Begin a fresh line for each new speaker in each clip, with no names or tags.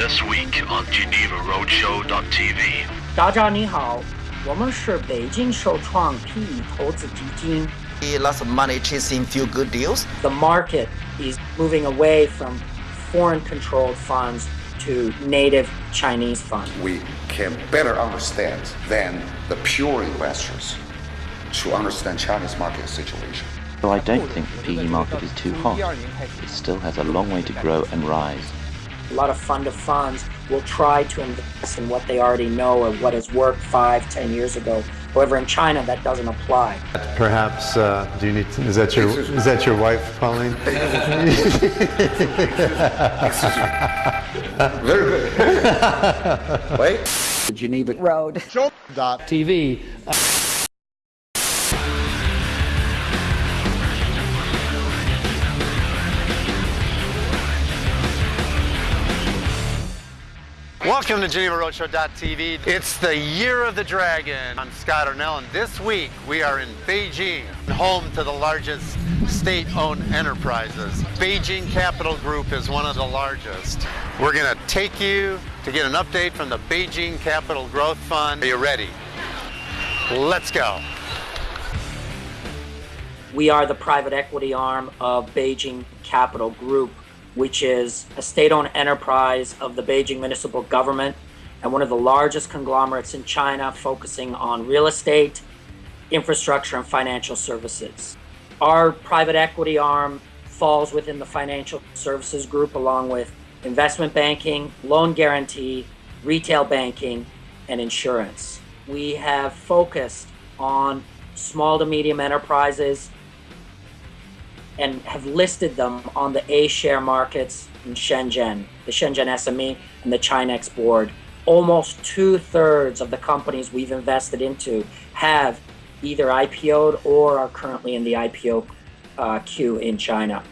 This week on Geneva Roadshow.tv.
大家你好，我们是北京首创 PE 投资基金。
lots of money chasing few good deals.
The market is moving away from foreign-controlled funds to native Chinese funds.
we can better understand than the pure investors to understand Chinese market situation.
So I don't think the PE market is too hot. It still has a long way to grow and rise.
A lot of fund of funds will try to invest in what they already know or what has worked five, ten years ago. However, in China, that doesn't apply.
Perhaps, uh, do you need to, is that your, is that your wife calling?
Very good. Wait.
Geneva Road.
TV.
Welcome to GenevaRoadshow.tv. It's the year of the dragon. I'm Scott Arnell, and this week we are in Beijing, home to the largest state-owned enterprises. Beijing Capital Group is one of the largest. We're going to take you to get an update from the Beijing Capital Growth Fund. Are you ready? Let's go.
We are the private equity arm of Beijing Capital Group, which is a state-owned enterprise of the Beijing municipal government and one of the largest conglomerates in China focusing on real estate, infrastructure, and financial services. Our private equity arm falls within the financial services group along with investment banking, loan guarantee, retail banking, and insurance. We have focused on small to medium enterprises and have listed them on the A share markets in Shenzhen, the Shenzhen SME, and the ChiNext board. Almost two thirds of the companies we've invested into have either IPO'd or are currently in the IPO uh, queue in China.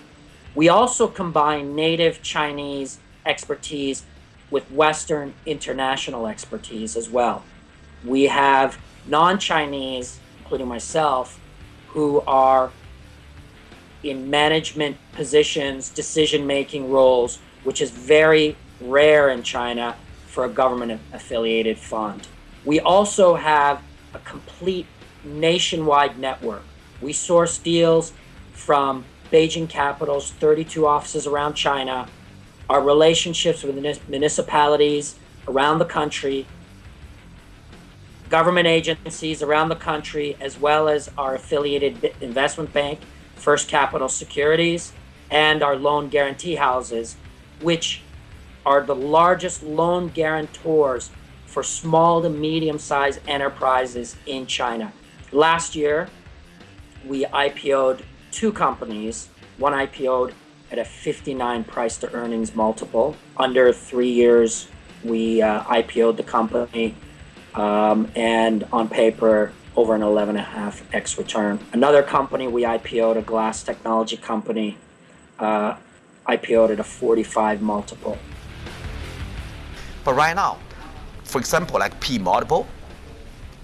We also combine native Chinese expertise with Western international expertise as well. We have non Chinese, including myself, who are in management positions, decision making roles, which is very rare in China for a government affiliated fund. We also have a complete nationwide network. We source deals from Beijing Capital's 32 offices around China, our relationships with municipalities around the country, government agencies around the country, as well as our affiliated investment bank, First Capital Securities, and our loan guarantee houses, which are the largest loan guarantors for small to medium sized enterprises in China. Last year, we IPO'd two companies. One IPO'd at a 59 price to earnings multiple. Under three years, we uh, IPO'd the company, um, and on paper, over an 11.5 x return. Another company we IPO'd, a glass technology company, uh, IPO'd at a 45 multiple.
But right now, for example, like P multiple,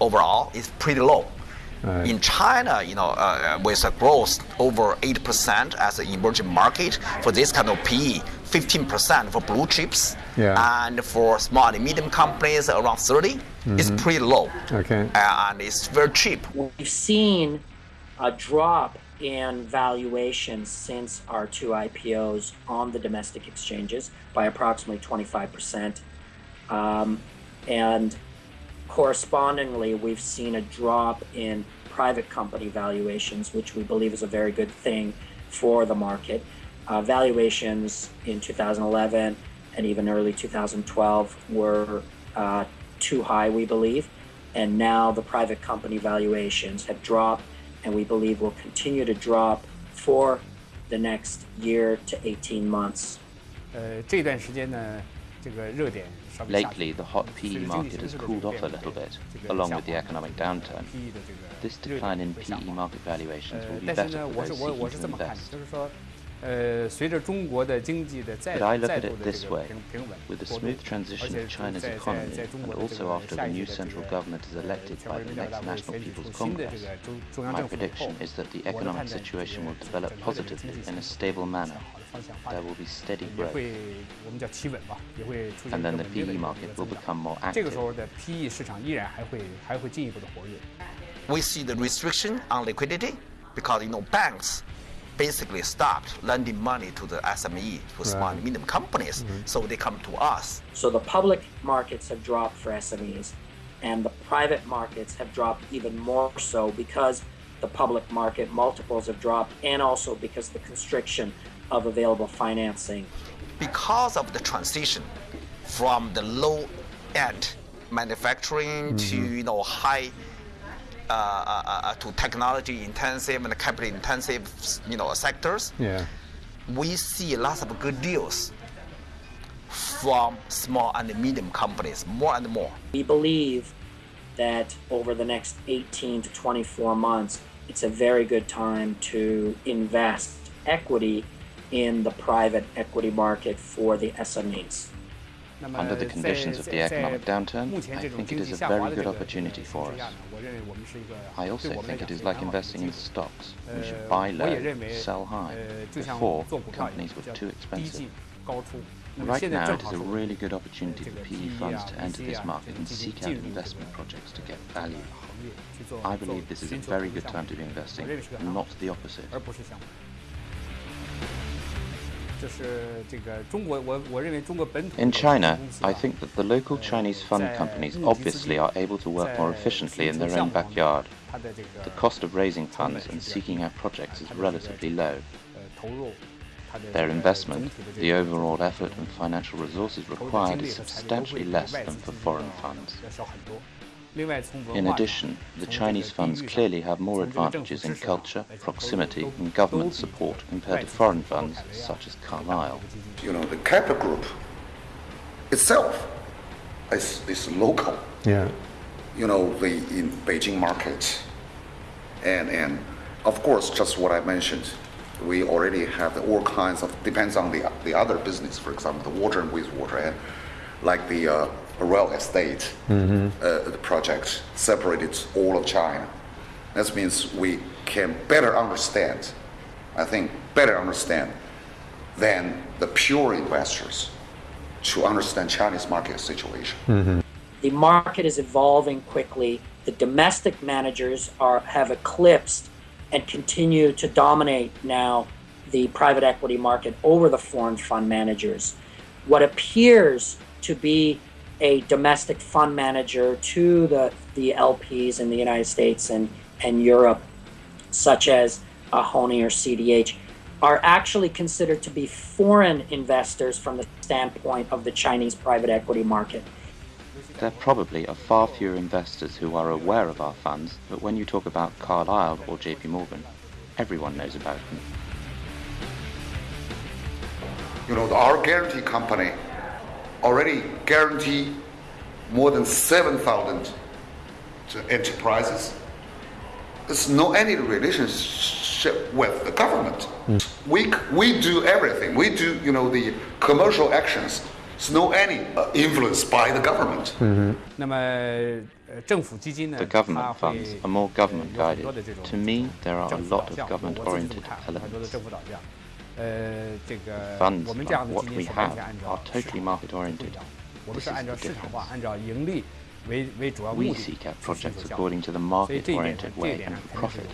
overall is pretty low.
Right.
In China, you know, uh, with a growth over 8% as an emerging market for this kind of PE, 15% for blue chips,
Yeah.
and for small and medium companies around 30, it's pretty low.
Okay.
And it's very cheap.
We've seen a drop in valuations since our two IPOs on the domestic exchanges by approximately 25%. Um, and correspondingly, we've seen a drop in private company valuations, which we believe is a very good thing for the market. Uh, valuations in 2011 and even early 2012 were uh, too high, we believe. And now the private company valuations have dropped, and we believe will continue to drop for the next year to 18 months.
呃，这段时间呢，这个热点稍微下去
Lately, the hot PE market has cooled off a little bit, along with the economic downturn. This decline in PE market valuations
will be
better for those seeking to invest.
就是说，呃，随着中国的经济的再
But I look
再
at
度
it
的
this
这个
way.
平平稳
With the
过渡
smooth
而
transition
且
of China's
在在
economy,
在中
and
国的这
also
个
after
下
the
一
new
届的这
central
个
government is
呃
elected
全
by
国人
the
民代表
next
大会
National
选举出
People's
新的这
Congress,
个中中央
my
政府以后
prediction is that the
我的
economic
判断是这
situation
个
will develop
整个的这个
positively
经济
in a
是
stable
向
manner.
好的方 方向发
there
展，
will be steady
也
growth.
会我们叫企稳吧，也会出现
And
一个
then
稳
the
定的
PE
一个
market
增
will
长
become more
这个
active.
时候的 PE 市场依然还会还会进一步的活跃。
We see the restriction on liquidity because you know banks basically stopped lending money to the SME, to small and medium companies, mm-hmm. so they come to us.
So the public markets have dropped for SMEs, and the private markets have dropped even more so because the public market multiples have dropped, and also because the constriction of available financing.
because of the transition from the low end manufacturing to mm-hmm. you know high uh, uh, uh, to technology intensive and capital intensive you know sectors
Yeah.
we see lots of good deals from small and medium companies more and more
We believe that over the next 18 to 24 months, it's a very good time to invest equity in the private equity market for the SMEs.
Under the conditions of the economic downturn, I think it is a very good opportunity for us. I also think it is like investing in stocks. We should buy low, sell high. Before, companies
were
too expensive. Right now, it is a really good opportunity for PE funds to enter this market and seek out investment projects to get value. I believe this is a very good time to be investing,
and
not the opposite. In China, I think that the local Chinese fund companies obviously are able to work more efficiently in their own backyard. The cost of raising funds and seeking out projects is relatively low. Their investment, the overall effort and financial resources required is substantially less than for foreign funds. In addition, the Chinese funds clearly have more advantages in culture, proximity and government support compared to foreign funds such as Carlyle.
You know, the Kappa group itself is, is local.
Yeah.
You know, the in Beijing market and, and of course, just what I mentioned, we already have all kinds of, depends on the, the other business, for example, the water and wastewater, and like the uh, real estate uh, project separated all of China. That means we can better understand, I think, better understand than the pure investors to understand Chinese market situation.
The market is evolving quickly. The domestic managers are have eclipsed and continue to dominate now the private equity market over the foreign fund managers. What appears to be a domestic fund manager to the, the LPs in the United States and, and Europe, such as uh, Hony or CDH, are actually considered to be foreign investors from the standpoint of the Chinese private equity market.
There probably are far fewer investors who are aware of our funds, but when you talk about Carlyle or JP Morgan, everyone knows about them.
You know, our guarantee company already guarantee more than 7,000 enterprises. There's no any relationship with the government. Mm. We, we do everything. We do, you know, the commercial actions. There's no any uh, influence by the government.
Mm -hmm.
The government funds are more government guided. To me, there are a lot of
government-oriented
elements. Funds like what we have are totally
market-oriented.
This is. We seek out projects according to the
market-oriented
way and for profit.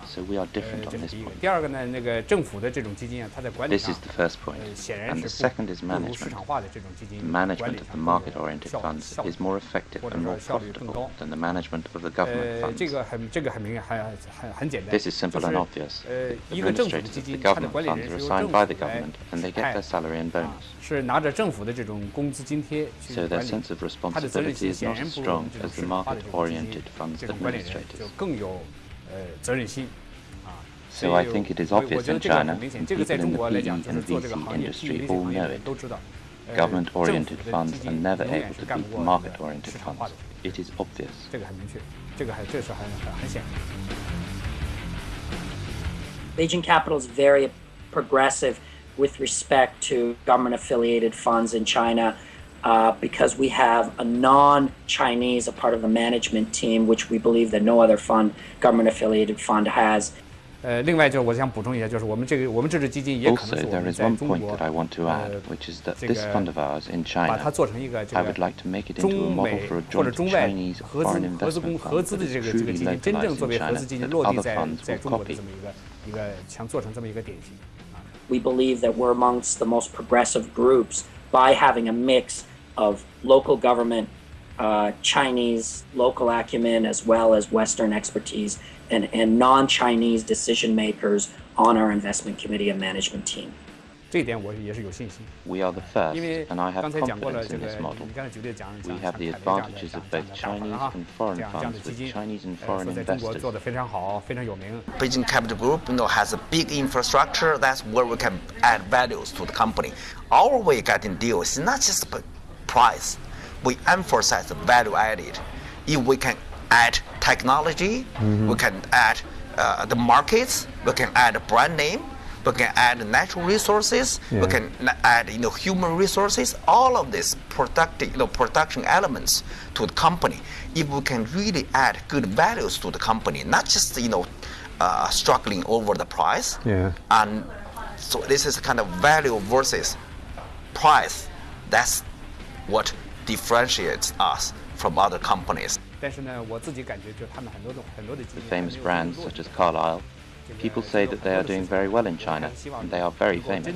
有不同的。
So we are
呃
different，
这
on
是
this
第一个。
point.
第二个呢，那个政府的这种基金啊，它在管理
This
上
is，the first point.
呃，显然
And the
是不
second is
不如市
management.
场化的这种基金
The
管理
management of
上
the
更有
market oriented
效
funds
效
is more effective
或者
and
说
more
效率更
profitable
高。
than the management of the government
呃，这
funds.
个很这个很明显，很很很简单。
This is simple
就是
and obvious.
呃，
The
一个政府的
administrators
基
of the
金，它的
government
管理
funds
人
are
是由
assigned
政
by
府
the
来
government and they
指
get
派
their salary and
啊
bonus.
是拿着政府的这种工资津贴去
So
管
their
理
sense of
它的责任
responsibility
心
is
显
not
然
as
不如我
strong
们这种
as the
市场化的
market
这种基金
oriented funds
这种管理人就
administrators.
更有 呃责任心啊。
So
所
I
以
think it is
我我
obvious
觉得
in
这个
China,
很明显，
and
这个在
people
中
in the
国来
PE
讲，就是
and
做这个
VC
行业
industry
，PE VC
all
行业
know
的人
it.
都知道。呃
Government
政府
oriented
的
funds
基
are
金
never
永远
able
是
to
干
beat
不
the
过那
market
个
oriented
市场化
funds.
的。
It is obvious.
这个很明确，这个还这是很很很显然。
Beijing Capital is very progressive with respect to government affiliated funds in China uh, because we have a non Chinese, a part of the management team, which we believe that no other fund, government affiliated fund, has.
呃，另外就是我想补充一下，就是我们这个我们这支基金也可能
Also,
是我
there
们
is
在
one
中
point
国
that I want to add,
呃
which is that
这
this
个
fund of ours in
把它
China,
做成一个这
I
个
would like to make it into a
中
model
美
for a
或者
joint
中外
Chinese
合资
foreign
合资公
investment
合
fund
资
that
的
is
这个这个
truly
基金，真正
localized
作
in
为合
China
资基金
that
落地
other
在
funds
在
will
中国的
copy.
这么一个一个想做成这么一个典型。
We believe that we're amongst the most progressive groups by having a mix of local government, uh, Chinese local acumen, as well as Western expertise and, and non-Chinese decision makers on our investment committee and management team.
We are the first, and I have confidence in this model. We have the advantages of both Chinese and foreign funds with Chinese and foreign investors.
Beijing Capital Group you know, has a big infrastructure. That's where we can add values to the company. Our way of getting deals is not just price. We emphasize the value added. If we can add technology, we can add uh, the markets, we can add a brand name, we can add natural resources, we can add you know human resources. All of these productive, you know, production elements to the company. If we can really add good values to the company, not just you know uh, struggling over the price.
Yeah.
And so this is kind of value versus price. That's what differentiates us from other companies.
The famous brands such as Carlyle, people say that they are doing very well in China, and they are very famous.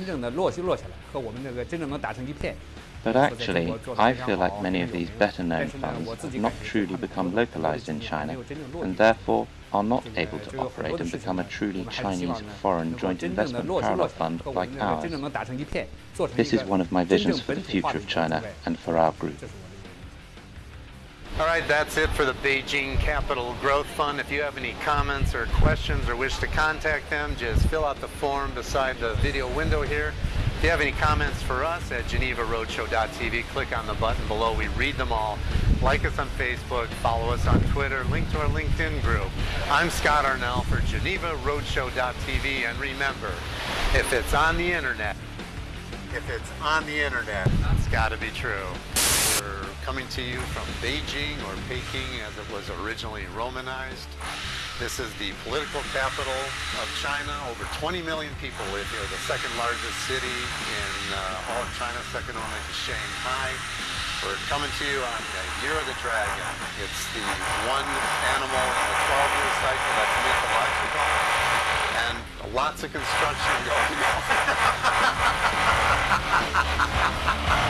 But actually, I feel like many of these
better-known
funds have not truly become localized in China, and therefore are not able to operate and become
a truly
Chinese foreign joint investment parallel fund like ours. This is one of my visions for the future of China and for our group.
All right, that's it for the Beijing Capital Growth Fund. If you have any comments or questions or wish to contact them, just fill out the form beside the video window here. If you have any comments for us at GenevaRoadshow.tv, click on the button below. We read them all. Like us on Facebook, follow us on Twitter, link to our LinkedIn group. I'm Scott Arnell for GenevaRoadshow.tv, and remember, if it's on the internet, if it's on the internet, it's got to be true. We're coming to you from Beijing or Peking as it was originally Romanized. This is the political capital of China. Over 20 million people live here, the second largest city in uh, all of China, second only to Shanghai. We're coming to you on the Year of the Dragon. It's the one animal in the 12-year cycle that's mythological, and lots of construction going on.